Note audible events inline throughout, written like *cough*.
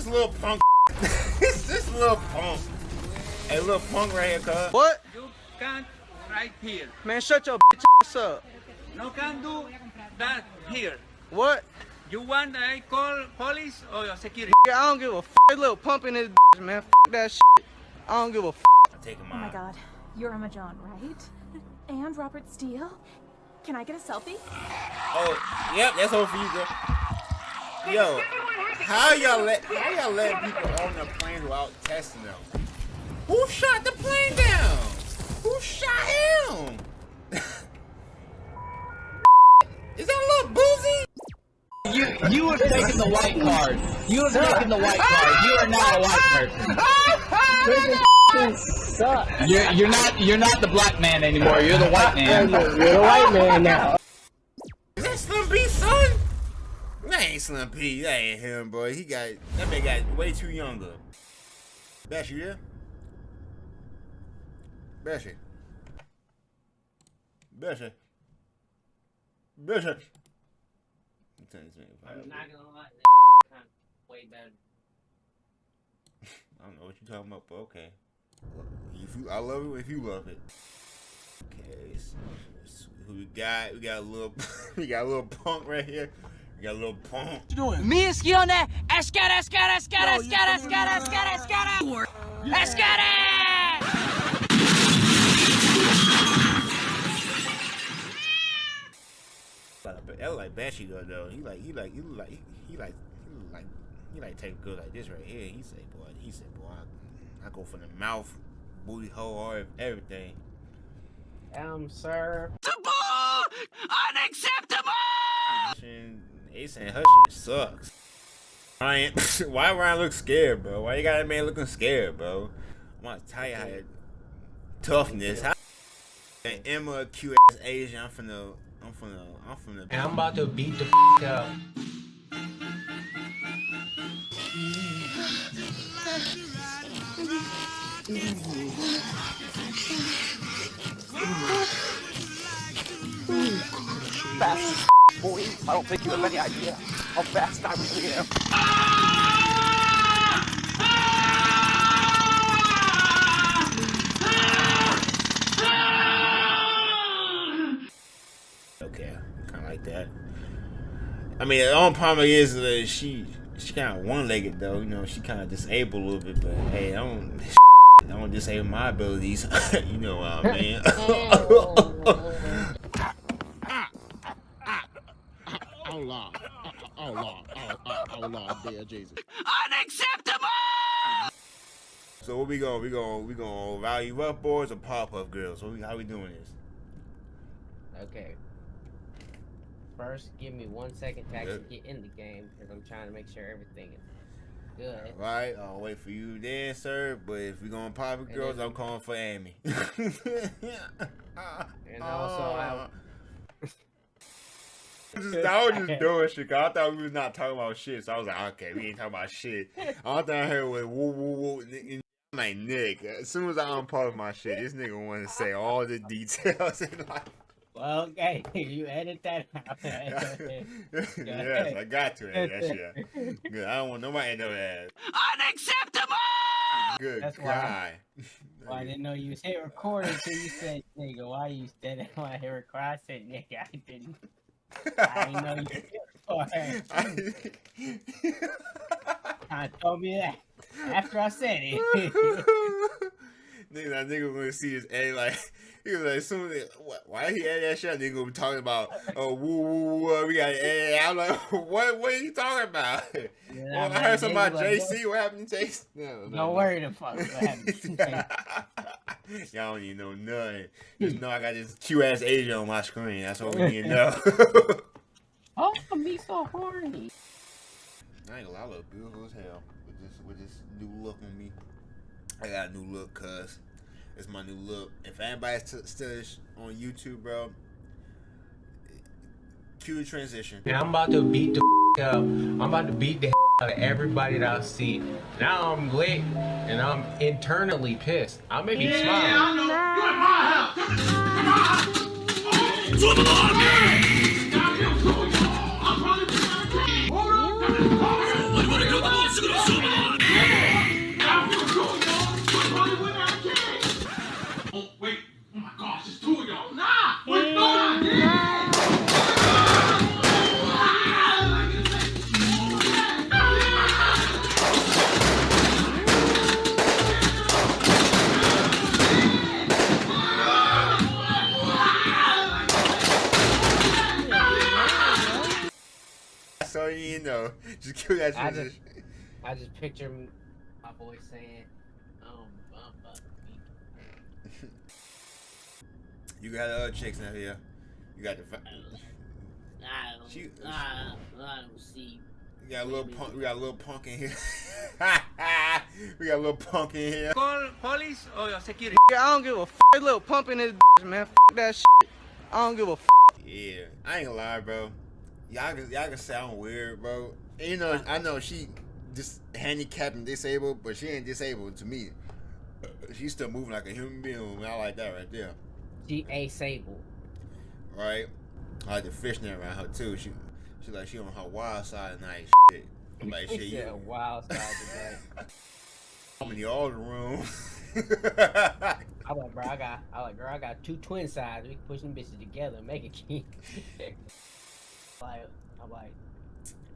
this little punk? *laughs* this this little punk. Hey, little punk right here, cuz. What? You can't right here. Man, shut your bitch ass up. No can do that here. What? You want I call police or security? Yeah, I don't give a f little pump in this bitch, man. F that shit. I don't give a f. Take him Oh my god, you're Emma Jaunt, right? *laughs* And Robert Steele? Can I get a selfie? Oh, yep, that's all for you, girl. Yo, how y'all let how y'all let people on the plane without testing them? Who shot the plane down? Who shot him? *laughs* Is that a little boozy? You you have taken the white card. You have taken the white card. You are not a white person. You're you're not you're not the black man anymore. You're the white man. You're a white man now. Ain't Slim P. That ain't him, boy. He got that man got way too younger. Bash, you there? Bashy. Bashy. Bashy. I'm not gonna lie, that *laughs* way better. *laughs* I don't know what you're talking about, but okay. If you, I love it if you love it. Okay, so, so who we got? We got a little, *laughs* we got a little punk right here. We got a little punk. Missione escare, escare, escare, escare, escare, escare, escare. Escare! But but that look like Bashy girl though. He like he like he like he, he like he like he like take a girl like this right here. He say boy he said boy I, I go from the mouth, booty hole, or everything. Um, sir. Unacceptable! And they saying her shit sucks. Ryan, *laughs* why Ryan look scared, bro? Why you got that man looking scared, bro? I'm gonna tell you how to- toughness. How and Emma a cute ass Asian. I'm from the I'm from the I'm from the And I'm about to beat the f up. Fast, boy. I don't think you have any idea how fast I really am. Okay, kind of like that. I mean, the only problem is that she she kind of one legged though. You know, she kind of disabled a little bit. But hey, I don't *laughs* I don't disable my abilities. *laughs* you know what I mean? *laughs* Oh Lord, oh Lord, oh, Lord, dear Jesus. *laughs* Unacceptable! so what we going? We going? We going value up boys or pop up girls? What we, how we doing this? Okay. First, give me one second to actually get in the game because I'm trying to make sure everything is good. All right, I'll wait for you then, sir. But if we going pop up girls, then- I'm calling for Amy. *laughs* And also, I, uh, Just, I was just *laughs* doing shit. 'cause I thought we was not talking about shit, so I was like, okay, we ain't talking about shit. All I heard was woo woo woo. And I'm like Nick. As soon as I unpause my shit, this nigga want to say all the details. *laughs* And like, well, okay, *laughs* you edit that out. yes, I got to edit that shit. Good. I don't want nobody to know that. Unacceptable! Good That's why-. Well, I didn't know you was hit record until you said, nigga, why you standing when I hit record? I said, nigga, I didn't. I know you hit record. I *laughs* *laughs* told me that after I said it. *laughs* nigga, that nigga gonna see his A like he was like soon why he had that shit? Nigga gonna be talking about oh woo woo woo we got I'm like *laughs* what what are you talking about? *laughs* Yeah, well, I heard something about like, JC. What happened to JC? No, no, no. worry the fuck what happened. *laughs* Y'all don't even know nothing. Just know I got this Q ass Asian on my screen. That's all we need to know. oh, me so horny. I ain't gonna lie, I look beautiful as hell with this with this new look on me. I got a new look, cuz it's my new look. If anybody's t- still on YouTube, bro, cue transition. And I'm about to beat the f up. I'm about to beat the out of everybody that I see. Now I'm lit and I'm internally pissed. I may be smiling. What do you want to *laughs* do? Kill that I shit. just, I just picture my boy saying, um, um, uh, *laughs* You got other chicks in here. You got the. fa- I don't, She- I, I don't see. We got a little punk. We got a little punk in here. *laughs* we got a little punk in here. Call police or security. Yeah, I don't give a f- little pump in this man. F- that shit. I don't give a f- Yeah, I ain't gonna lie, bro. Y'all can y'all can sound weird, bro. You know, I know she just handicapped and disabled, but she ain't disabled to me. She's still moving like a human being. I like that right there. she asable. Right? I like the fishnet around her too. She she like she on her wild side tonight. Shit. I'm like shit, said *laughs* wild side today. I'm in the older room. *laughs* I like, bro, I got, I like, girl, I got two twin sides. We can push them bitches together, and make a king. *laughs* like, I'm like,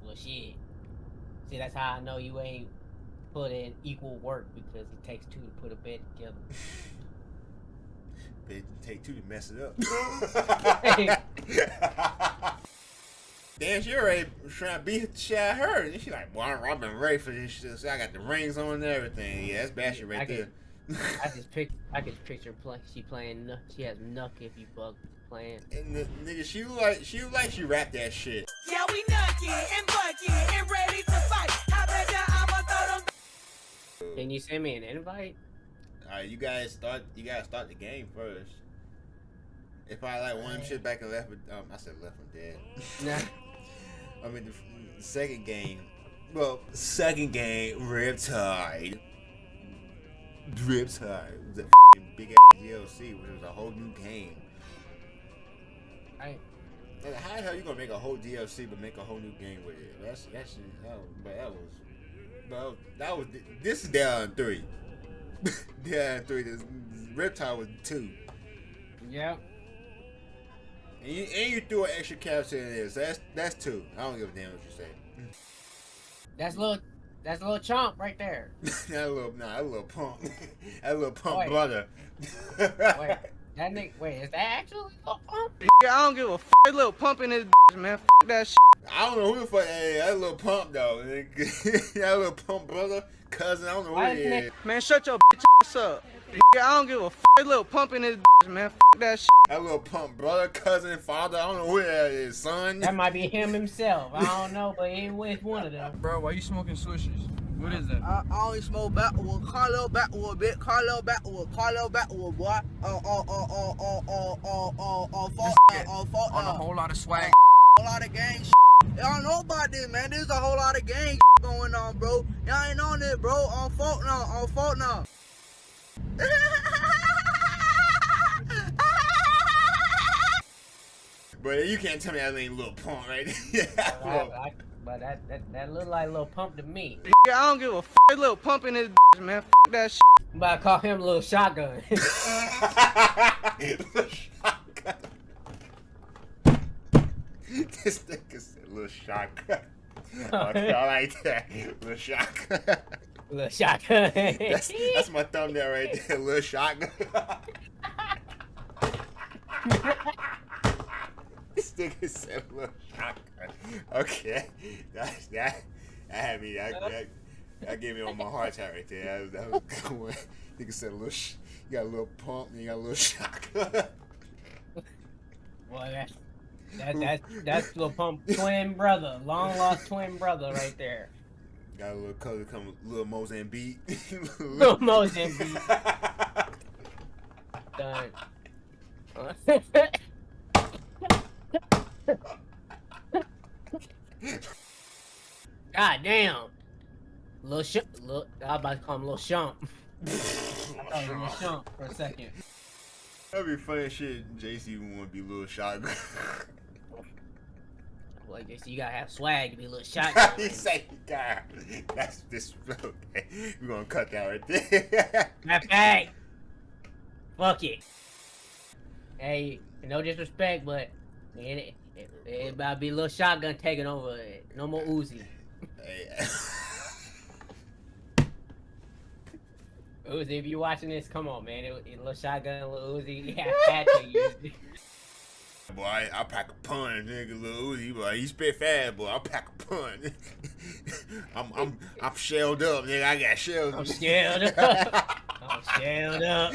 well, shit. See, that's how I know you ain't put in equal work because it takes two to put a bed together. *laughs* Bitch, take two to mess it up. *laughs* *laughs* Damn, she already trying to beat the shit out of her. And she like, well, I've been ready for this shit. So I got the rings on and everything. Yeah, that's bad shit right I there. I just pic, I just picture play, she playing, Nuck- she has Nuck if you bug playing. and the nigga, she like she look like she rapped that shit. Yeah, we nucky and bucky and ready to fight. I bet ya I'ma throw them. Can you send me an invite? All right, you guys start. You gotta start the game first. If I like one of shit back and left, um, I said left from dead. Nah. *laughs* I mean, the, the second game. Well, second game, Riptide. Was a f***ing big ass DLC, which was a whole new game. I, how the hell you gonna make a whole DLC but make a whole new game with it? That's that's that was, but that was, but that was this is down three. *laughs* down three. This Riptide was two, yep. and you and you threw an extra capture in there, so that's that's two. I don't give a damn what you say. That's little, that's a little chomp right there. *laughs* that little, nah, that little punk, *laughs* that little punk Wait. brother. Wait, *laughs* that nigga, wait, is that actually little pump? Yeah, I don't give a f- little pump in this man. F- that shit. I don't know who the fuck hey, that little pump though. *laughs* that little pump brother, cousin. I don't know who Why he isn't is. it- Man, shut your bitch ass up. Yeah, I don't give a f- little pump in this man. F- that shit. That little pump brother, cousin, father. I don't know who that is, son. That might be him himself. I don't know, but it was one of them. Bro, why you smoking swishes? What is that? I, I only smoke backwood, Carlo backwood, bit Carlo backwood, Carlo backwood, boy. Oh, oh, oh, oh, oh, oh, oh, oh, oh, fault oh, fault oh, On a whole lot of swag. whole lot of gang shit. Y'all know about this, man. There's a whole lot of gang going on, bro. Y'all ain't on it, bro. Oh, on fault now, on oh, fault now. But you can't tell me that ain't a little pump, right? *laughs* I, yeah. I, but that, that that look like a little pump to me. Yeah, I don't give a f- little pump in this man. F- that shit. I'm about to call him a little shotgun. *laughs* Little shotgun. *laughs* this nigga said little shotgun. Okay, I *laughs* like that. Little shotgun. little shotgun. That's, that's my thumbnail right there. Little shotgun. Nigga said little shotgun. Okay, that's that. That had me. That, that, that gave me on my heart attack right there. That was, that was a good one. *laughs* Nigga said a little. Sh- you got a little pump and you got a little *laughs* shotgun. Well, that, that, that, that's little pump twin brother, long lost twin brother right there. got a little color come little Mozambique. *laughs* Little Mozambique. Done. God damn. Little sh- little, I was about to call him Little Shump. *laughs* I thought it was Little Shump for a second. That'd be funny shit. JC would want to be little shotgun. Like *laughs* they say, you gotta have swag to be a little shotgun. *laughs* he say, God, that's this. Okay, we're gonna cut that right there. Okay. Fuck it. Hey, no disrespect, but it, it, it about to be a little shotgun taking over. No more Uzi. *laughs* Uzi, if you watching this, come on, man. It, it little shotgun, little Uzi. *laughs* Yeah, had to use it. boy, I, I pack a punch, nigga. Little Uzi, boy, he spit fast, boy. I pack a punch. *laughs* I'm I'm I'm shelled up, nigga. I got shells. I'm shelled up. I'm shelled up.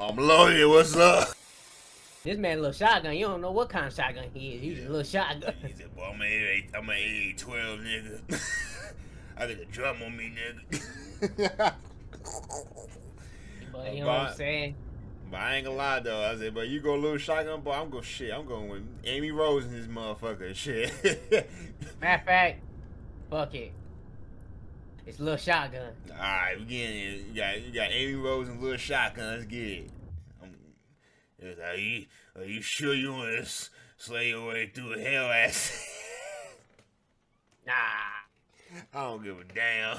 I'm loaded. What's up? This man a little shotgun. You don't know what kind of shotgun he is. He's a little shotgun. He said, "Boy, I'm an A, I'm an A twelve, nigga. *laughs* I got a drum on me, nigga." *laughs* But you know what I'm saying? But I ain't gonna lie though. I said, but you go a little shotgun, boy. I'm going shit. I'm going with Amy Rose and this motherfucker. Shit. *laughs* Matter of fact, fuck it. It's a little shotgun. All right, we getting it. You got you got Amy Rose and little shotgun. Let's get it. It's, are you are you sure you want to slay your way through hell ass? Nah. *laughs* I don't give a damn.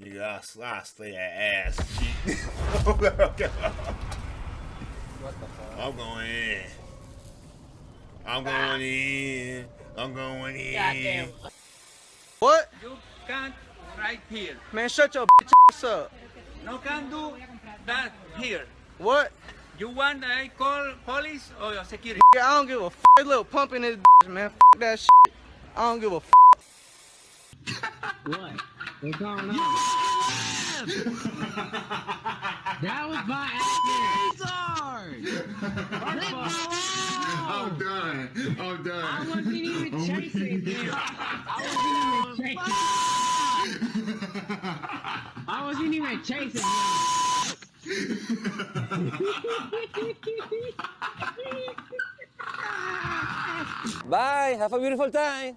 Nigga, I'll, sl- I'll slay that ass. *laughs* cheek. Oh, what the fuck? I'm going in. I'm going in. I'm going in. Goddamn. What? You can't right here. Man, shut your bitch ass up. No can do that here. What? You want I uh, call police or your security? Yeah, I don't give a f. Little pump in this bitch, man. F that shit. I don't give a f. What? What's going on? that was by I'm done. I'm done. I wasn't even chasing him. I wasn't even chasing. *laughs* I wasn't even chasing him. Bye. Have a beautiful time.